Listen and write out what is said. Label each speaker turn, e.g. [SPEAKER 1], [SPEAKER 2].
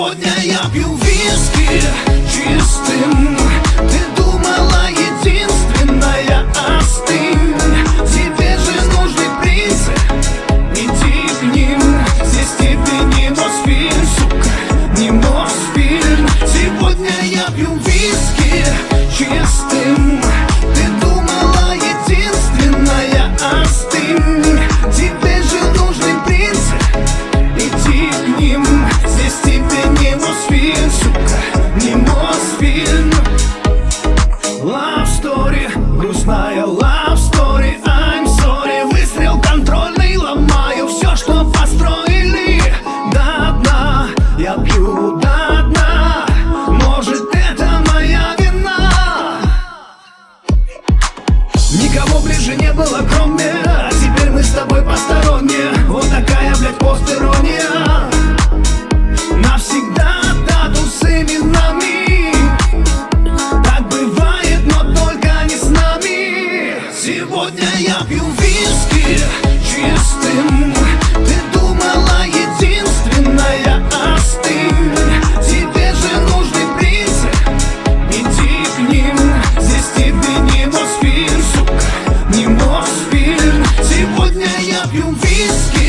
[SPEAKER 1] Сегодня я пью виски чистым. Ты думала единственная остынь. Тебе же нужны принцы Иди к ним Здесь тебе не Мосфильм, сука Не Мосфильм. Сегодня я пью виски чистым. Сегодня я пью виски чистым. Ты думала единственная а остынь Тебе же нужный принцип Иди к ним. Здесь тебе не Мосфильм, сука Не Мосфильм Сегодня я пью виски